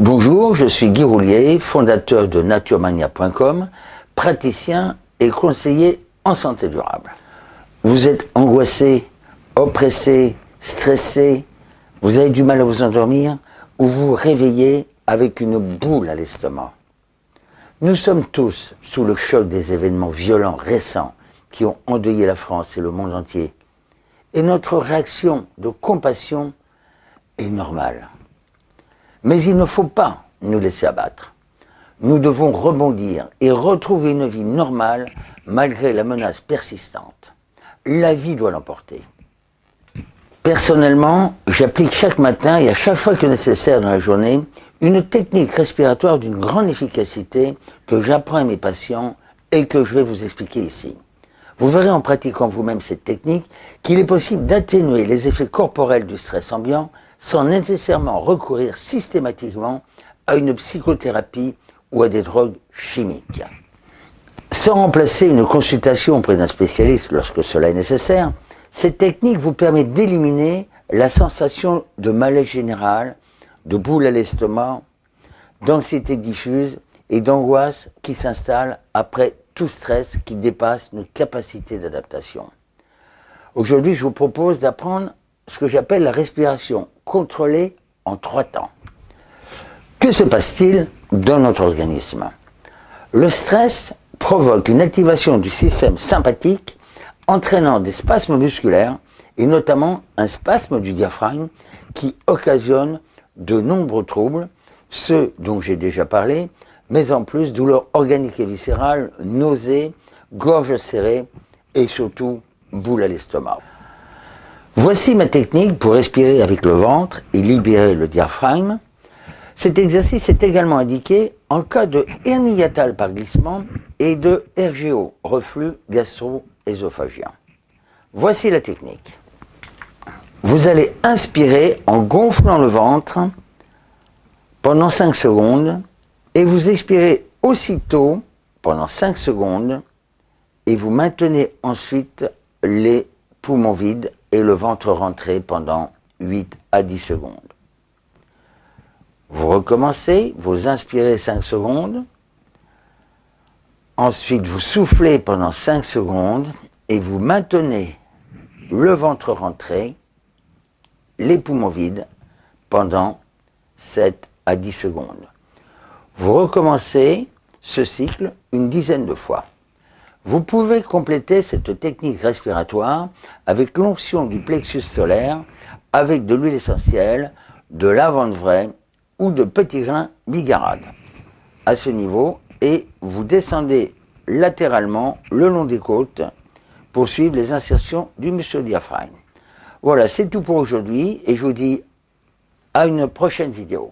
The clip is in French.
Bonjour, je suis Guy Roulier, fondateur de naturemania.com, praticien et conseiller en santé durable. Vous êtes angoissé, oppressé, stressé, vous avez du mal à vous endormir ou vous réveillez avec une boule à l'estomac. Nous sommes tous sous le choc des événements violents récents qui ont endeuillé la France et le monde entier. Et notre réaction de compassion est normale. Mais il ne faut pas nous laisser abattre. Nous devons rebondir et retrouver une vie normale malgré la menace persistante. La vie doit l'emporter. Personnellement, j'applique chaque matin et à chaque fois que nécessaire dans la journée une technique respiratoire d'une grande efficacité que j'apprends à mes patients et que je vais vous expliquer ici. Vous verrez en pratiquant vous-même cette technique qu'il est possible d'atténuer les effets corporels du stress ambiant sans nécessairement recourir systématiquement à une psychothérapie ou à des drogues chimiques. Sans remplacer une consultation auprès d'un spécialiste lorsque cela est nécessaire, cette technique vous permet d'éliminer la sensation de malaise général, de boule à l'estomac, d'anxiété diffuse et d'angoisse qui s'installe après tout stress qui dépasse nos capacités d'adaptation. Aujourd'hui, je vous propose d'apprendre ce que j'appelle la respiration contrôlée en trois temps. Que se passe-t-il dans notre organisme? Le stress provoque une activation du système sympathique entraînant des spasmes musculaires et notamment un spasme du diaphragme qui occasionne de nombreux troubles, ceux dont j'ai déjà parlé, mais en plus douleurs organiques et viscérales, nausées, gorge serrée et surtout boule à l'estomac. Voici ma technique pour respirer avec le ventre et libérer le diaphragme. Cet exercice est également indiqué en cas de hernie hiatale par glissement et de RGO, reflux gastro-œsophagien. Voici la technique. Vous allez inspirer en gonflant le ventre pendant 5 secondes et vous expirez aussitôt pendant 5 secondes et vous maintenez ensuite les poumons vides et le ventre rentré pendant 8 à 10 secondes. Vous recommencez, vous inspirez 5 secondes, ensuite vous soufflez pendant 5 secondes et vous maintenez le ventre rentré, les poumons vides pendant 7 à 10 secondes. Vous recommencez ce cycle une dizaine de fois. Vous pouvez compléter cette technique respiratoire avec l'onction du plexus solaire, avec de l'huile essentielle, de lavande vraie ou de petits grains bigarades. À ce niveau, et vous descendez latéralement le long des côtes pour suivre les insertions du muscle diaphragme. Voilà, c'est tout pour aujourd'hui et je vous dis à une prochaine vidéo.